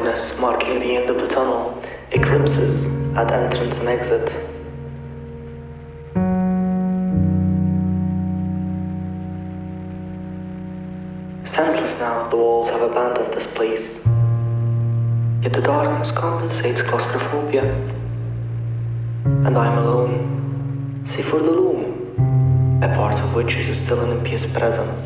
darkness marking the end of the tunnel, eclipses at entrance and exit. Senseless now, the walls have abandoned this place. Yet the darkness compensates claustrophobia. And I am alone, save for the loom, a part of which is still an impious presence.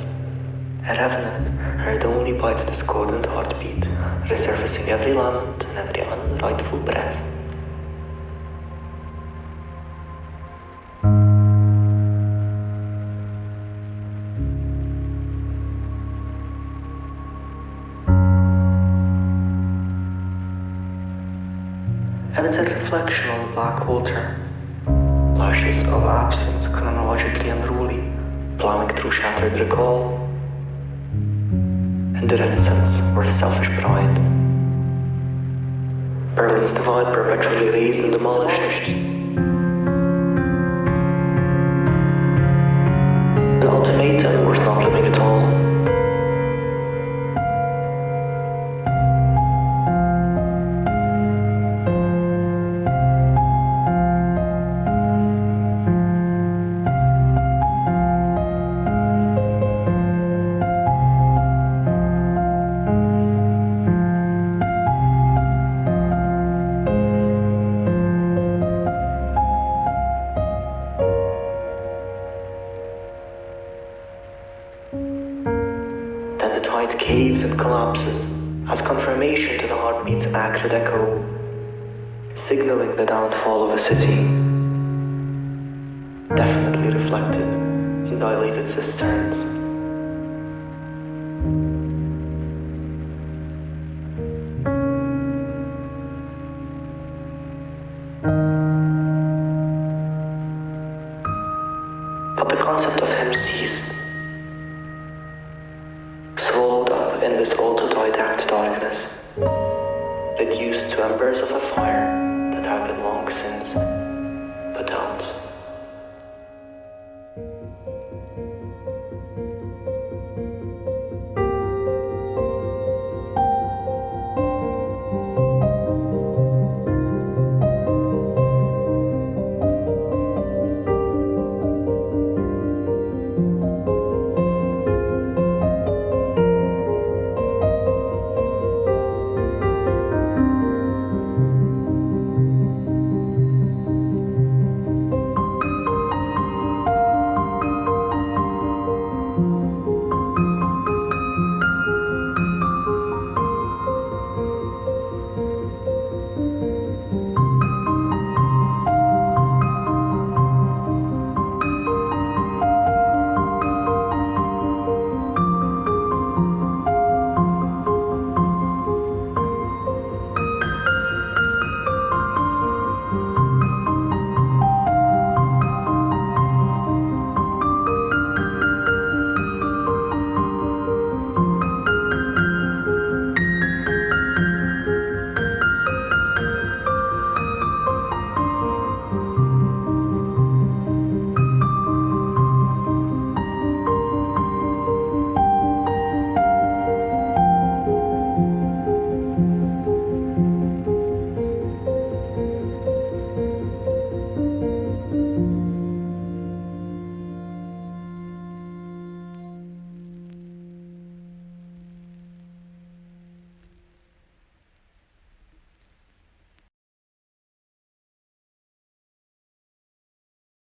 A revenant heard only by its discordant heartbeat, resurfacing every lament and every unrightful breath. Evident reflection on black water. Lashes of absence chronologically unruly, plowing through shattered recall. The reticence or the selfish pride. Berlin's divide perpetually raised and demolished. An ultimatum worth not living at all. Caves and collapses as confirmation to the heartbeat's acrid echo, signaling the downfall of a city. Definitely reflected in dilated cisterns. But the concept of him ceased in this autodidact darkness, reduced to embers of a fire